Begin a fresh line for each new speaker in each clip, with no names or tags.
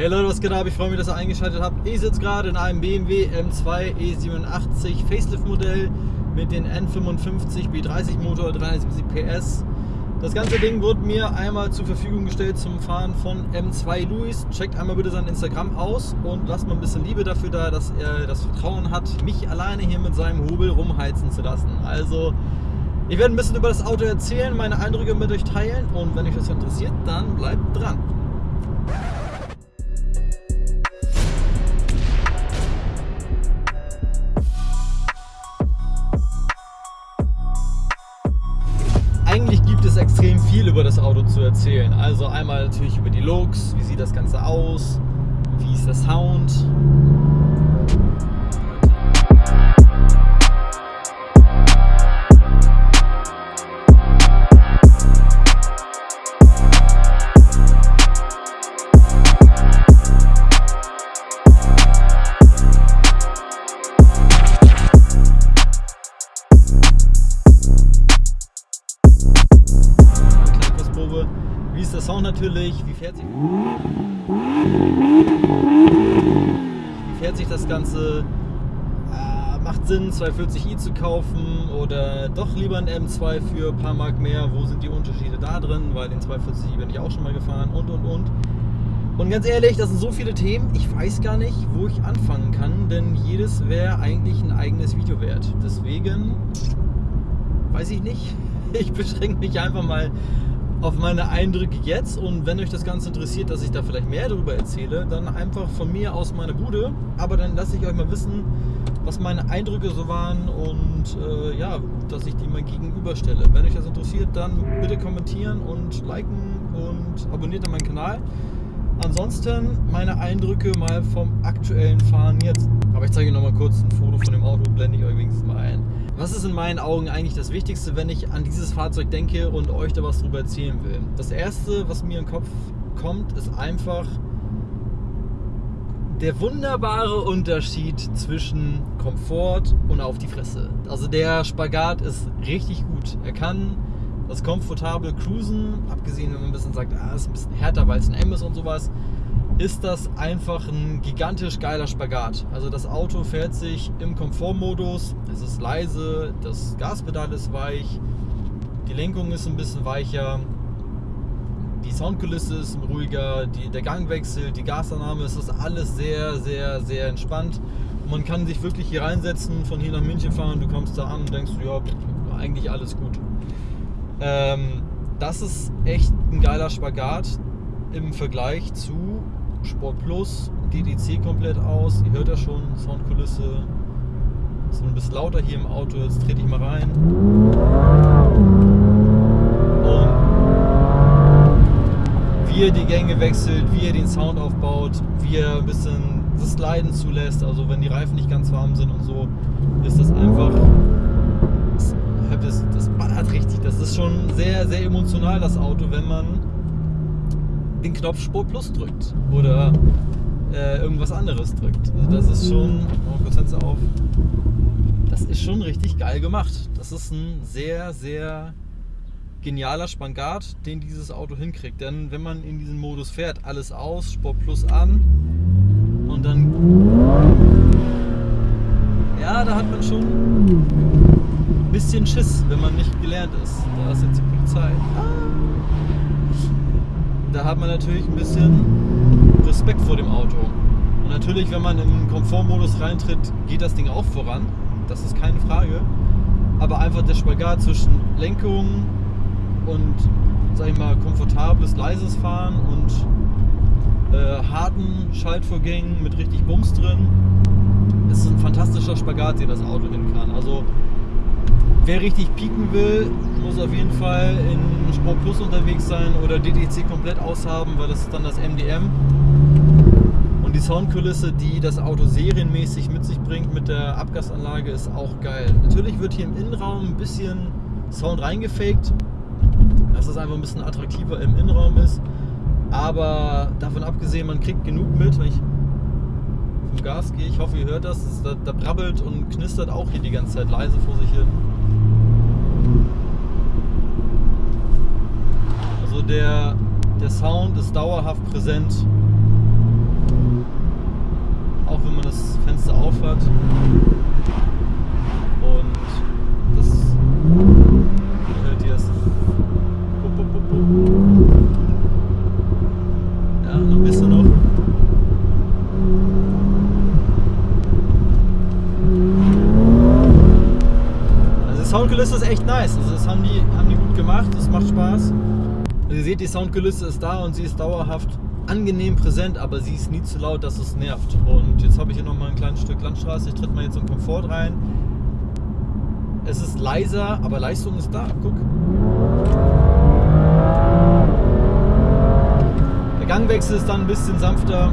Hey Leute, was geht ab? Ich freue mich, dass ihr eingeschaltet habt. Ich sitze gerade in einem BMW M2 E87 Facelift Modell mit den N55 B30 Motor, 370 PS. Das ganze Ding wurde mir einmal zur Verfügung gestellt zum Fahren von M2 Luis. Checkt einmal bitte sein Instagram aus und lasst mal ein bisschen Liebe dafür da, dass er das Vertrauen hat, mich alleine hier mit seinem Hobel rumheizen zu lassen. Also, ich werde ein bisschen über das Auto erzählen, meine Eindrücke mit euch teilen und wenn euch das interessiert, dann bleibt dran. Auto zu erzählen. Also einmal natürlich über die Looks, wie sieht das Ganze aus, wie ist der Sound. Der Sound natürlich? Wie fährt sich, wie fährt sich das Ganze? Äh, macht Sinn, 240i zu kaufen oder doch lieber ein M2 für ein paar Mark mehr? Wo sind die Unterschiede da drin? Weil den 240i bin ich auch schon mal gefahren und und und. Und ganz ehrlich, das sind so viele Themen, ich weiß gar nicht, wo ich anfangen kann, denn jedes wäre eigentlich ein eigenes Video wert. Deswegen weiß ich nicht. Ich beschränke mich einfach mal auf meine Eindrücke jetzt und wenn euch das Ganze interessiert, dass ich da vielleicht mehr darüber erzähle, dann einfach von mir aus meine Bude. Aber dann lasse ich euch mal wissen, was meine Eindrücke so waren und äh, ja, dass ich die mal gegenüberstelle. Wenn euch das interessiert, dann bitte kommentieren und liken und abonniert meinen Kanal. Ansonsten meine Eindrücke mal vom aktuellen Fahren jetzt. Aber ich zeige euch noch mal kurz ein Foto von dem Auto, blende ich euch wenigstens mal ein. Was ist in meinen Augen eigentlich das Wichtigste, wenn ich an dieses Fahrzeug denke und euch da was drüber erzählen will? Das erste, was mir in den Kopf kommt, ist einfach der wunderbare Unterschied zwischen Komfort und auf die Fresse. Also der Spagat ist richtig gut. Er kann das komfortable Cruisen, abgesehen wenn man ein bisschen sagt, ah, ist ein bisschen härter, weil es ein M ist und sowas, ist das einfach ein gigantisch geiler Spagat. Also das Auto fährt sich im Komfortmodus, es ist leise, das Gaspedal ist weich, die Lenkung ist ein bisschen weicher, die Soundkulisse ist ruhiger, die, der Gangwechsel, die Gasannahme, es ist alles sehr, sehr, sehr entspannt. Man kann sich wirklich hier reinsetzen, von hier nach München fahren, du kommst da an und denkst, ja, eigentlich alles gut. Ähm, das ist echt ein geiler Spagat im Vergleich zu Sport Plus, DDC komplett aus. Ihr hört ja schon, Soundkulisse. Ist ein bisschen lauter hier im Auto. Jetzt trete ich mal rein. Und wie er die Gänge wechselt, wie er den Sound aufbaut, wie er ein bisschen das Leiden zulässt. Also wenn die Reifen nicht ganz warm sind und so, ist das einfach das, das ballert richtig. Das ist schon sehr, sehr emotional, das Auto, wenn man den Knopf Sport Plus drückt oder äh, irgendwas anderes drückt. Also das ist schon, oh, kurz Fenster auf. Das ist schon richtig geil gemacht. Das ist ein sehr, sehr genialer Spagat, den dieses Auto hinkriegt. Denn wenn man in diesem Modus fährt, alles aus, Sport Plus an und dann ja, da hat man schon ein bisschen Schiss, wenn man nicht gelernt ist. Da ist jetzt die Polizei. Da hat man natürlich ein bisschen Respekt vor dem Auto. Und natürlich, wenn man im Komfortmodus reintritt, geht das Ding auch voran. Das ist keine Frage. Aber einfach der Spagat zwischen Lenkung und, sag ich mal, komfortables, leises Fahren und äh, harten Schaltvorgängen mit richtig Bums drin, ist ein fantastischer Spagat, den das Auto hin kann. Also wer richtig pieken will, muss auf jeden Fall in Sport Plus unterwegs sein oder DTC komplett aushaben, weil das ist dann das MDM. Und die Soundkulisse, die das Auto serienmäßig mit sich bringt mit der Abgasanlage, ist auch geil. Natürlich wird hier im Innenraum ein bisschen Sound reingefaked, dass es einfach ein bisschen attraktiver im Innenraum ist. Aber davon abgesehen, man kriegt genug mit, wenn ich vom Gas gehe. Ich hoffe, ihr hört das. Da, da brabbelt und knistert auch hier die ganze Zeit leise vor sich hin. Also der, der Sound ist dauerhaft präsent. auf hat. Und das hört ihr es. Ja, ein bisschen noch. Also die Soundkulisse ist echt nice. Also das haben die, haben die gut gemacht, das macht Spaß. Also ihr seht, die Soundkulisse ist da und sie ist dauerhaft angenehm präsent, aber sie ist nie zu laut, dass es nervt. Und jetzt habe ich hier nochmal ein kleines Stück Landstraße. Ich tritt mal jetzt im Komfort rein. Es ist leiser, aber Leistung ist da. Guck. Der Gangwechsel ist dann ein bisschen sanfter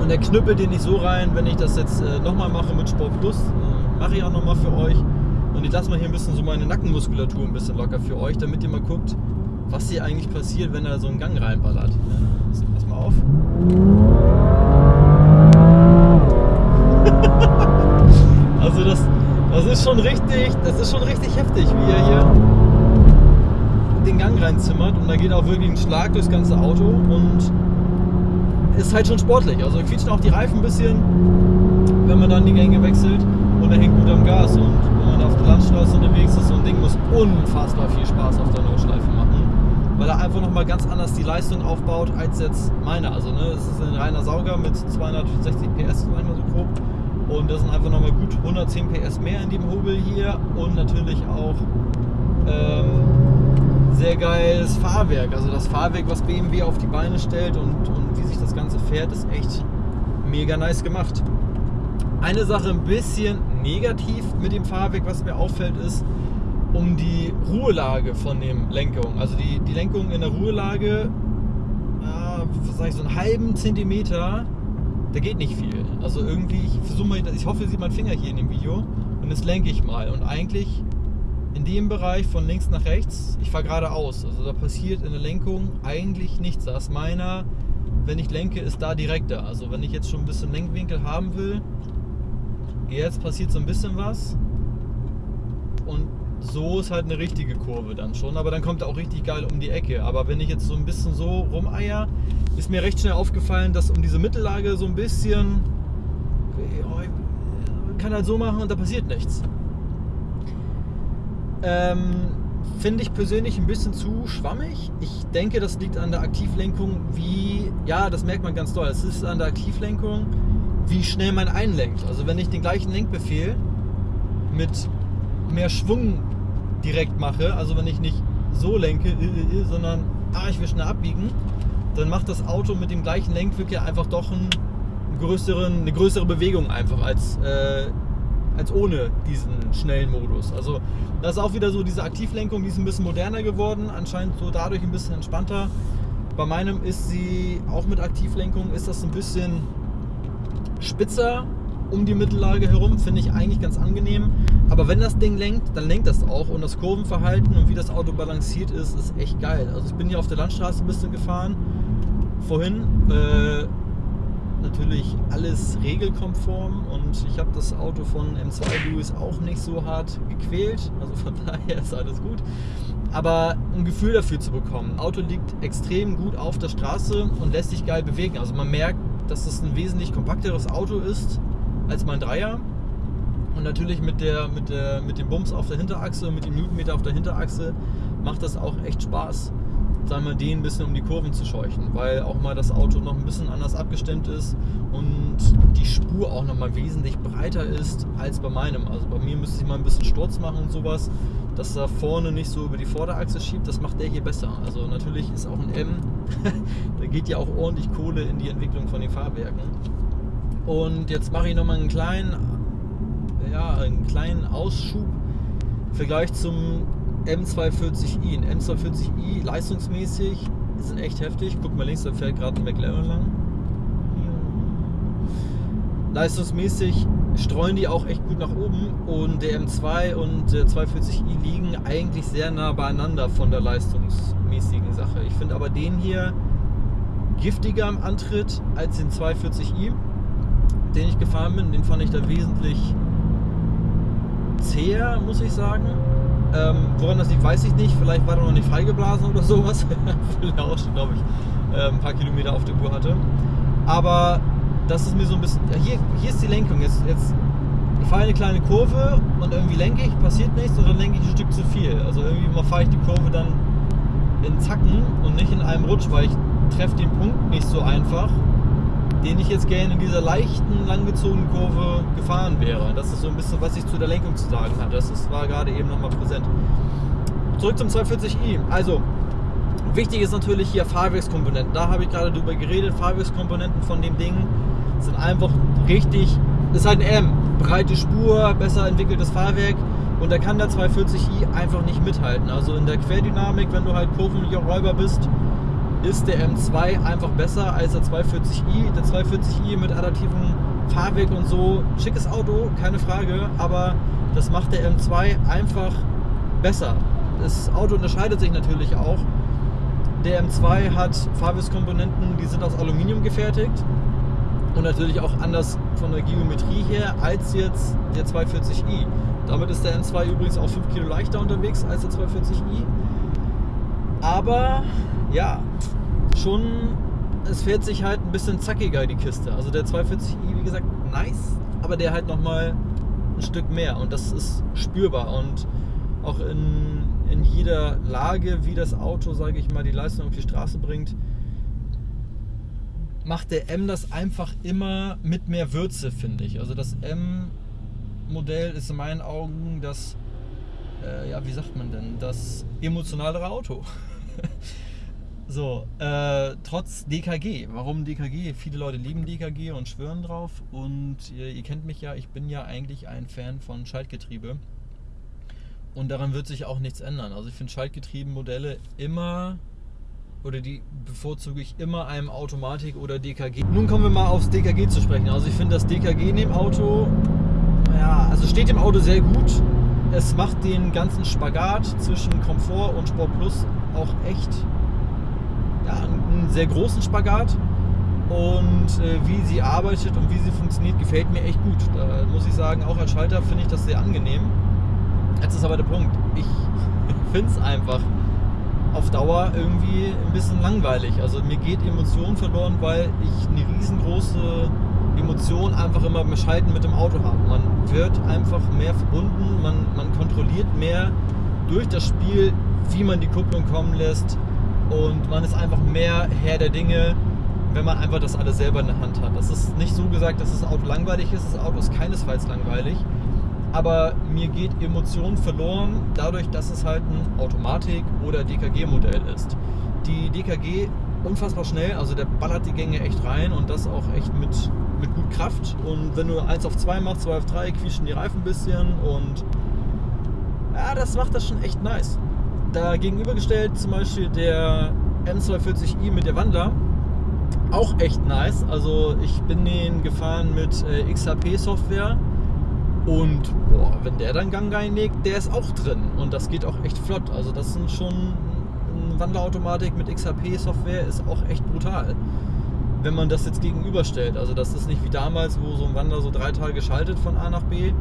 und der knüppelt den nicht so rein, wenn ich das jetzt äh, nochmal mache mit Sport Plus. Äh, mache ich auch nochmal für euch. Und ich lasse mal hier ein bisschen so meine Nackenmuskulatur ein bisschen locker für euch, damit ihr mal guckt, was hier eigentlich passiert, wenn er so einen Gang reinballert. Ja, pass mal auf. also das, das ist schon richtig, das ist schon richtig heftig, wie er hier den Gang reinzimmert und da geht auch wirklich ein Schlag durchs ganze Auto und ist halt schon sportlich. Also quietschen auch die Reifen ein bisschen, wenn man dann die Gänge wechselt und er hängt gut am Gas und wenn man auf der Landstraße unterwegs ist, so ein Ding muss unfassbar viel Spaß auf der Notschleife machen weil er einfach nochmal ganz anders die Leistung aufbaut als jetzt meiner. Also ne, es ist ein reiner Sauger mit 260 PS, sagen wir so grob. Und das sind einfach nochmal gut 110 PS mehr in dem Hobel hier und natürlich auch ähm, sehr geiles Fahrwerk. Also das Fahrwerk, was BMW auf die Beine stellt und, und wie sich das Ganze fährt, ist echt mega nice gemacht. Eine Sache ein bisschen negativ mit dem Fahrwerk, was mir auffällt, ist, um die Ruhelage von dem Lenkung. Also die, die Lenkung in der Ruhelage, äh, sag ich, so einen halben Zentimeter, da geht nicht viel. Also irgendwie, ich versuche mal, ich hoffe, ihr seht meinen Finger hier in dem Video und jetzt lenke ich mal. Und eigentlich in dem Bereich von links nach rechts, ich fahre geradeaus. Also da passiert in der Lenkung eigentlich nichts. Da ist meiner, wenn ich lenke, ist da direkter. Also wenn ich jetzt schon ein bisschen Lenkwinkel haben will, jetzt passiert so ein bisschen was. So ist halt eine richtige Kurve dann schon, aber dann kommt er auch richtig geil um die Ecke. Aber wenn ich jetzt so ein bisschen so rumeier, ist mir recht schnell aufgefallen, dass um diese Mittellage so ein bisschen kann halt so machen und da passiert nichts. Ähm, Finde ich persönlich ein bisschen zu schwammig. Ich denke, das liegt an der Aktivlenkung, wie, ja, das merkt man ganz doll. Es ist an der Aktivlenkung, wie schnell man einlenkt. Also wenn ich den gleichen Lenkbefehl mit mehr Schwung direkt mache, also wenn ich nicht so lenke, äh, äh, äh, sondern ah, ich will schnell abbiegen, dann macht das Auto mit dem gleichen Lenkwinkel einfach doch einen größeren, eine größere Bewegung einfach als, äh, als ohne diesen schnellen Modus. Also das ist auch wieder so diese Aktivlenkung, die ist ein bisschen moderner geworden, anscheinend so dadurch ein bisschen entspannter. Bei meinem ist sie auch mit Aktivlenkung ist das ein bisschen spitzer um die Mittellage herum, finde ich eigentlich ganz angenehm. Aber wenn das Ding lenkt, dann lenkt das auch. Und das Kurvenverhalten und wie das Auto balanciert ist, ist echt geil. Also ich bin hier auf der Landstraße ein bisschen gefahren. Vorhin. Äh, natürlich alles regelkonform und ich habe das Auto von M2 Lewis auch nicht so hart gequält. Also von daher ist alles gut. Aber ein Gefühl dafür zu bekommen. Auto liegt extrem gut auf der Straße und lässt sich geil bewegen. Also man merkt, dass es ein wesentlich kompakteres Auto ist als mein Dreier. Und natürlich mit, der, mit, der, mit dem Bums auf der Hinterachse und mit dem Newtonmeter auf der Hinterachse macht das auch echt Spaß, sagen wir, den ein bisschen um die Kurven zu scheuchen, weil auch mal das Auto noch ein bisschen anders abgestimmt ist und die Spur auch noch mal wesentlich breiter ist als bei meinem. Also bei mir müsste ich mal ein bisschen Sturz machen und sowas, dass er vorne nicht so über die Vorderachse schiebt, das macht der hier besser. Also natürlich ist auch ein M, da geht ja auch ordentlich Kohle in die Entwicklung von den Fahrwerken. Und jetzt mache ich nochmal einen kleinen, ja, einen kleinen Ausschub im Vergleich zum M240i. Ein M240i leistungsmäßig sind echt heftig. Guck mal links, da fährt gerade ein McLaren lang. Leistungsmäßig streuen die auch echt gut nach oben und der M2 und der 240i liegen eigentlich sehr nah beieinander von der leistungsmäßigen Sache. Ich finde aber den hier giftiger im Antritt als den 240i den ich gefahren bin, den fand ich da wesentlich zäher, muss ich sagen. Ähm, woran das liegt, weiß ich nicht. Vielleicht war er noch nicht freigeblasen oder sowas. Er auch schon, glaube ich, äh, ein paar Kilometer auf der Uhr hatte. Aber das ist mir so ein bisschen. Hier, hier ist die Lenkung. Jetzt, jetzt fahre eine kleine Kurve und irgendwie lenke ich, passiert nichts und dann lenke ich ein Stück zu viel. Also irgendwie fahre ich die Kurve dann in Zacken und nicht in einem Rutsch, weil ich treffe den Punkt nicht so einfach, den ich jetzt gerne in dieser leichten, langgezogenen Kurve gefahren wäre. Das ist so ein bisschen, was ich zu der Lenkung zu sagen hatte. Das war gerade eben nochmal präsent. Zurück zum 240i. Also, wichtig ist natürlich hier Fahrwerkskomponenten. Da habe ich gerade drüber geredet. Fahrwerkskomponenten von dem Ding sind einfach richtig. Das ist halt ein M. Breite Spur, besser entwickeltes Fahrwerk. Und da kann der 240i einfach nicht mithalten. Also in der Querdynamik, wenn du halt Kurvenräuber bist, ist der M2 einfach besser als der 240i. Der 240i mit adaptivem Fahrwerk und so, schickes Auto, keine Frage, aber das macht der M2 einfach besser. Das Auto unterscheidet sich natürlich auch. Der M2 hat Fahrwerkskomponenten, die sind aus Aluminium gefertigt und natürlich auch anders von der Geometrie her als jetzt der 240i. Damit ist der M2 übrigens auch 5 Kilo leichter unterwegs als der 240i. Aber ja, schon, es fährt sich halt ein bisschen zackiger die Kiste. Also der 240i, wie gesagt, nice, aber der halt nochmal ein Stück mehr und das ist spürbar und auch in, in jeder Lage, wie das Auto, sage ich mal, die Leistung auf die Straße bringt, macht der M das einfach immer mit mehr Würze, finde ich. Also das M-Modell ist in meinen Augen das, äh, ja, wie sagt man denn, das emotionalere Auto. so, äh, trotz DKG. Warum DKG? Viele Leute lieben DKG und schwören drauf. Und ihr, ihr kennt mich ja, ich bin ja eigentlich ein Fan von Schaltgetriebe. Und daran wird sich auch nichts ändern. Also ich finde Schaltgetrieben-Modelle immer oder die bevorzuge ich immer einem Automatik oder DKG. Nun kommen wir mal aufs DKG zu sprechen. Also ich finde das DKG in dem Auto, ja, also steht im Auto sehr gut. Es macht den ganzen Spagat zwischen Komfort und Sport Plus auch echt ja, einen sehr großen Spagat. Und äh, wie sie arbeitet und wie sie funktioniert, gefällt mir echt gut. Da muss ich sagen, auch als Schalter finde ich das sehr angenehm. Jetzt ist aber der Punkt, ich finde es einfach auf Dauer irgendwie ein bisschen langweilig. Also mir geht Emotion verloren, weil ich eine riesengroße Emotion einfach immer beim Schalten mit dem Auto habe. Man wird einfach mehr verbunden, man, man kontrolliert mehr durch das Spiel, wie man die Kupplung kommen lässt und man ist einfach mehr Herr der Dinge, wenn man einfach das alles selber in der Hand hat. Das ist nicht so gesagt, dass das Auto langweilig ist. Das Auto ist keinesfalls langweilig aber mir geht Emotion verloren dadurch, dass es halt ein Automatik- oder DKG-Modell ist. Die DKG unfassbar schnell, also der ballert die Gänge echt rein und das auch echt mit, mit gut Kraft. Und wenn du 1 auf 2 machst, 2 auf 3, quietschen die Reifen ein bisschen und ja, das macht das schon echt nice. Da gegenübergestellt zum Beispiel der M240i mit der Wandler, auch echt nice. Also ich bin den gefahren mit äh, XHP-Software und boah, wenn der dann Gang reinlegt, der ist auch drin. Und das geht auch echt flott. Also das sind schon eine Wandlerautomatik mit XHP-Software ist auch echt brutal. Wenn man das jetzt gegenüberstellt. Also das ist nicht wie damals, wo so ein Wandler so drei Tage schaltet von A nach B.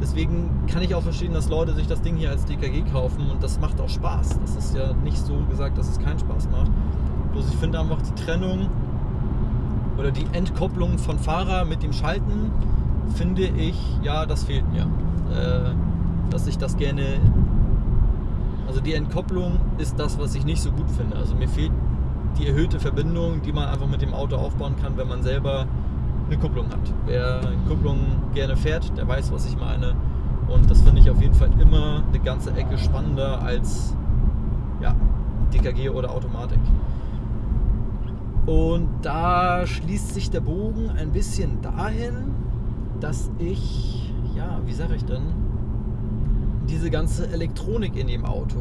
Deswegen kann ich auch verstehen, dass Leute sich das Ding hier als DKG kaufen und das macht auch Spaß. Das ist ja nicht so gesagt, dass es keinen Spaß macht. Bloß ich finde einfach die Trennung oder die Entkopplung von Fahrer mit dem Schalten finde ich, ja, das fehlt mir. Äh, dass ich das gerne. Also die Entkopplung ist das, was ich nicht so gut finde. Also mir fehlt die erhöhte Verbindung, die man einfach mit dem Auto aufbauen kann, wenn man selber eine Kupplung hat. Wer Kupplung gerne fährt, der weiß, was ich meine. Und das finde ich auf jeden Fall immer eine ganze Ecke spannender als ja, DKG oder Automatik. Und da schließt sich der Bogen ein bisschen dahin, dass ich, ja, wie sage ich denn, diese ganze Elektronik in dem Auto,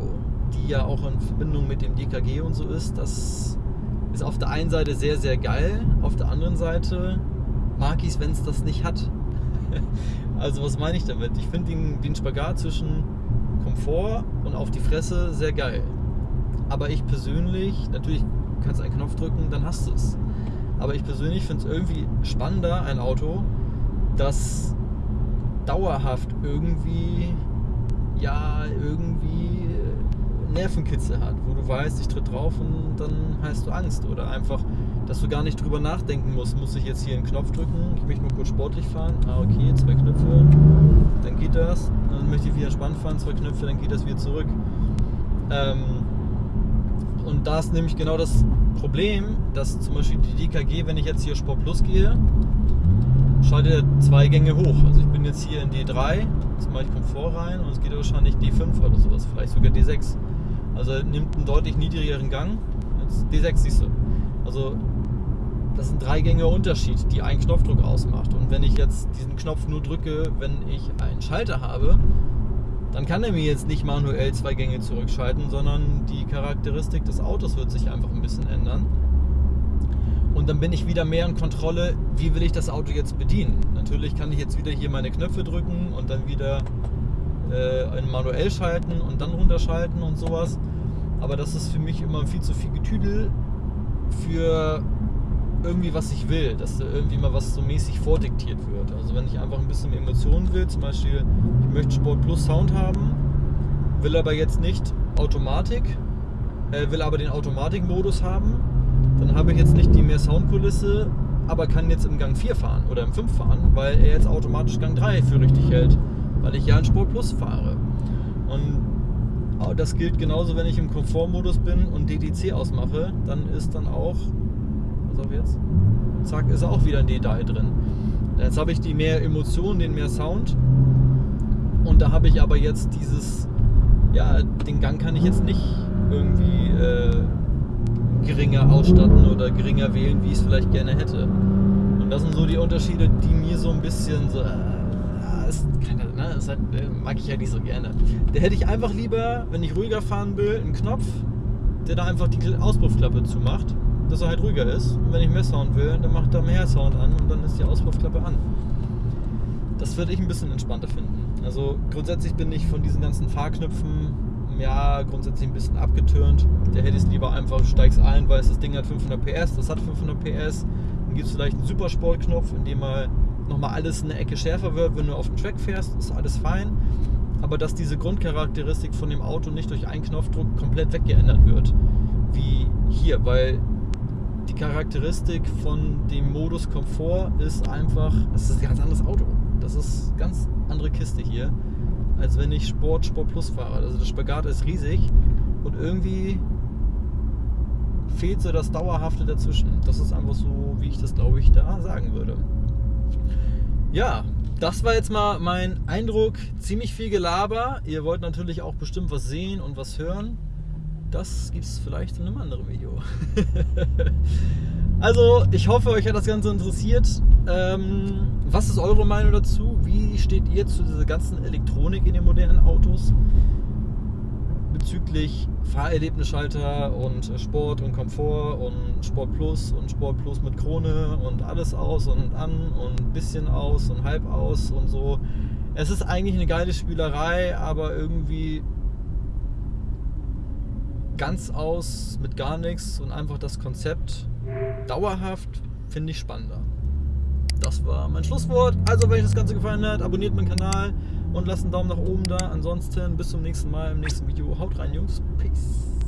die ja auch in Verbindung mit dem DKG und so ist, das ist auf der einen Seite sehr, sehr geil, auf der anderen Seite mag ich es, wenn es das nicht hat. also was meine ich damit? Ich finde den, den Spagat zwischen Komfort und auf die Fresse sehr geil. Aber ich persönlich, natürlich kannst du einen Knopf drücken, dann hast du es. Aber ich persönlich finde es irgendwie spannender, ein Auto, das dauerhaft irgendwie, ja, irgendwie Nervenkitzel hat, wo du weißt, ich tritt drauf und dann hast du Angst. Oder einfach, dass du gar nicht drüber nachdenken musst, muss ich jetzt hier einen Knopf drücken, ich möchte nur kurz sportlich fahren, ah okay, zwei Knöpfe, dann geht das, dann möchte ich wieder entspannt fahren, zwei Knöpfe, dann geht das wieder zurück. Ähm, und da ist nämlich genau das Problem, dass zum Beispiel die DKG, wenn ich jetzt hier Sport Plus gehe, schaltet er zwei Gänge hoch. Also ich bin jetzt hier in D3, jetzt mache ich Komfort rein und es geht wahrscheinlich D5 oder sowas, vielleicht sogar D6. Also nimmt einen deutlich niedrigeren Gang. Jetzt D6 siehst du. Also das sind drei Gänge Unterschied, die einen Knopfdruck ausmacht. Und wenn ich jetzt diesen Knopf nur drücke, wenn ich einen Schalter habe, dann kann er mir jetzt nicht manuell zwei Gänge zurückschalten, sondern die Charakteristik des Autos wird sich einfach ein bisschen ändern. Und dann bin ich wieder mehr in Kontrolle, wie will ich das Auto jetzt bedienen. Natürlich kann ich jetzt wieder hier meine Knöpfe drücken und dann wieder äh, manuell schalten und dann runterschalten und sowas. Aber das ist für mich immer viel zu viel Getüdel für irgendwie was ich will, dass da irgendwie mal was so mäßig vordiktiert wird. Also wenn ich einfach ein bisschen Emotionen will, zum Beispiel ich möchte Sport Plus Sound haben, will aber jetzt nicht Automatik, äh, will aber den Automatikmodus haben, dann habe ich jetzt nicht die mehr Soundkulisse, aber kann jetzt im Gang 4 fahren oder im 5 fahren, weil er jetzt automatisch Gang 3 für richtig hält, weil ich ja in Sport Plus fahre. Und das gilt genauso, wenn ich im Komfortmodus bin und DDC ausmache, dann ist dann auch pass auf jetzt, zack, ist auch wieder ein Detail drin. Jetzt habe ich die mehr Emotionen, den mehr Sound. Und da habe ich aber jetzt dieses, ja, den Gang kann ich jetzt nicht irgendwie äh, geringer ausstatten oder geringer wählen, wie ich es vielleicht gerne hätte. Und das sind so die Unterschiede, die mir so ein bisschen so, äh, ist keine, ne, das halt, äh, mag ich ja nicht so gerne. Da hätte ich einfach lieber, wenn ich ruhiger fahren will, einen Knopf, der da einfach die Auspuffklappe zumacht dass er halt ruhiger ist. Und wenn ich mehr Sound will, dann macht er mehr Sound an und dann ist die Auspuffklappe an. Das würde ich ein bisschen entspannter finden. Also grundsätzlich bin ich von diesen ganzen Fahrknöpfen ja grundsätzlich ein bisschen abgetürnt. Der hätte es lieber einfach, steigst ein, weil das Ding hat 500 PS, das hat 500 PS. Dann gibt es vielleicht einen Supersportknopf, in dem mal nochmal alles eine Ecke schärfer wird, wenn du auf dem Track fährst, ist alles fein. Aber dass diese Grundcharakteristik von dem Auto nicht durch einen Knopfdruck komplett weggeändert wird, wie hier, weil die Charakteristik von dem Modus Komfort ist einfach, es ist ein ganz anderes Auto. Das ist eine ganz andere Kiste hier, als wenn ich Sport, Sport Plus fahre. Also der Spagat ist riesig und irgendwie fehlt so das Dauerhafte dazwischen. Das ist einfach so, wie ich das glaube ich da sagen würde. Ja, das war jetzt mal mein Eindruck. Ziemlich viel Gelaber. Ihr wollt natürlich auch bestimmt was sehen und was hören das gibt es vielleicht in einem anderen Video. also, ich hoffe, euch hat das Ganze interessiert. Ähm, was ist eure Meinung dazu? Wie steht ihr zu dieser ganzen Elektronik in den modernen Autos? Bezüglich Fahrerlebnisschalter und Sport und Komfort und Sport Plus und Sport Plus mit Krone und alles aus und an und ein bisschen aus und halb aus und so. Es ist eigentlich eine geile Spielerei, aber irgendwie ganz aus mit gar nichts und einfach das Konzept dauerhaft finde ich spannender. Das war mein Schlusswort. Also, wenn euch das Ganze gefallen hat, abonniert meinen Kanal und lasst einen Daumen nach oben da. Ansonsten bis zum nächsten Mal im nächsten Video. Haut rein, Jungs. Peace.